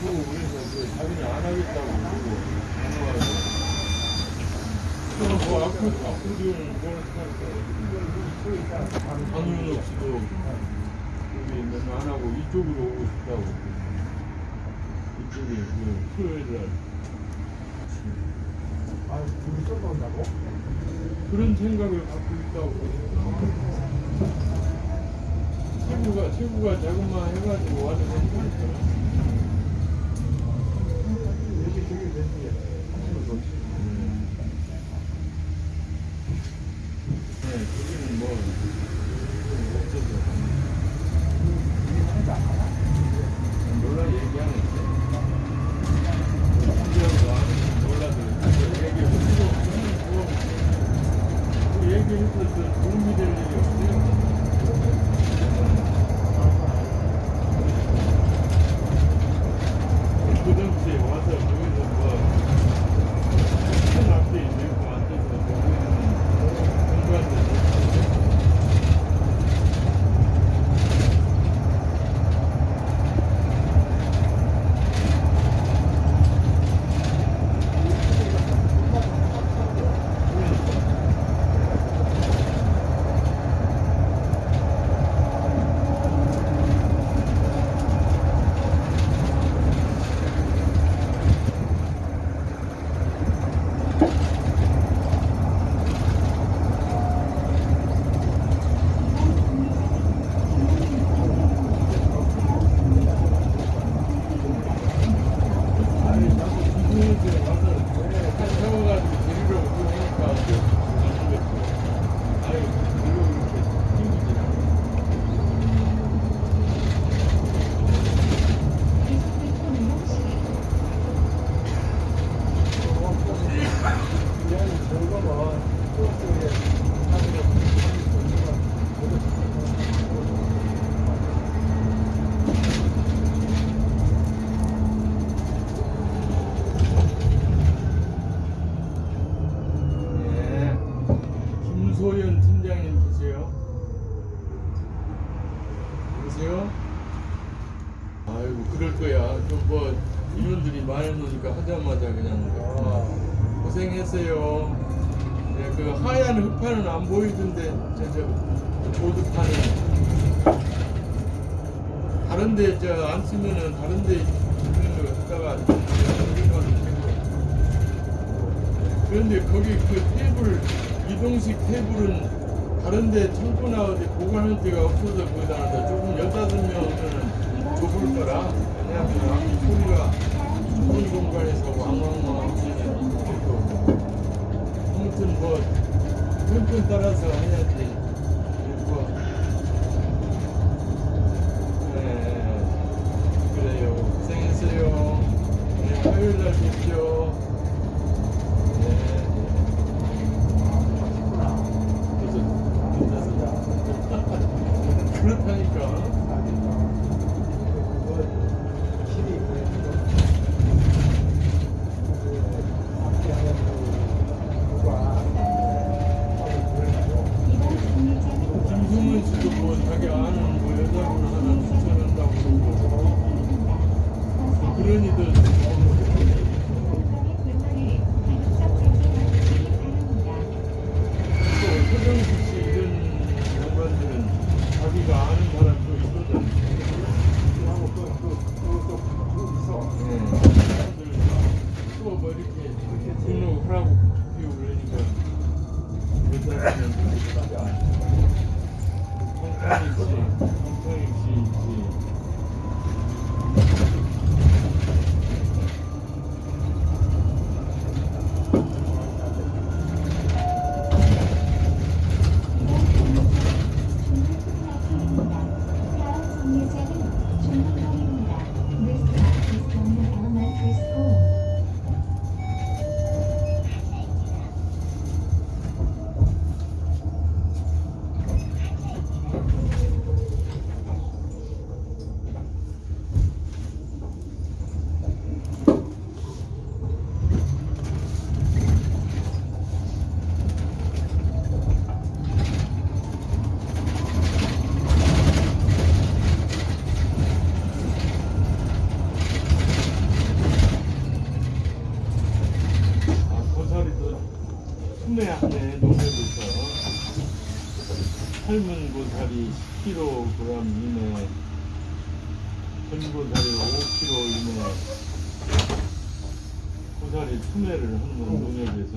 아프고 그래서 그 자기는 안 하겠다고 그러고 경우는 뭘 생각해? 강윤옥 씨도 여기 맨날 안 하고 이쪽으로 오고 싶다고 이쪽에 그 토요일날 아, 둘이 쏠다온다고 그런 생각을 갖고 있다고 친구가 친구가 자금만 해가지고 와도 괜찮을까? 계세요? 아이고 그럴 거야. 좀뭐 인원들이 많으니까 하자마자 그냥 어, 고생했어요. 네, 그 하얀 흑판은 안 보이던데 저저 보드판은 다른데 저 안 쓰면은 다른데 옮겨가도 되고. 그런데 거기 그 테이블 이동식 테이블은 다른데 창고나 어디 보관할 데가 없어서 거기다 조금 열다섯 명은 좁을 거라 아무 소리가 좁은 공간에서 왕왕왕 아무튼 뭐 형편 따라서 해야지 뭐 자기 여자분 하나 추천한다고 그러고 그런 이들 또 서정식 씨 이런 양반들은 자기가 아는 사람도 있거든. 또뭐 이렇게 등록하라고 비우 그러니까 여자들은 투매하네 농협에서 삶은 고사리 10kg 이내 전 고사리 5kg 이내 고사리 투매를 하는 건 농협에서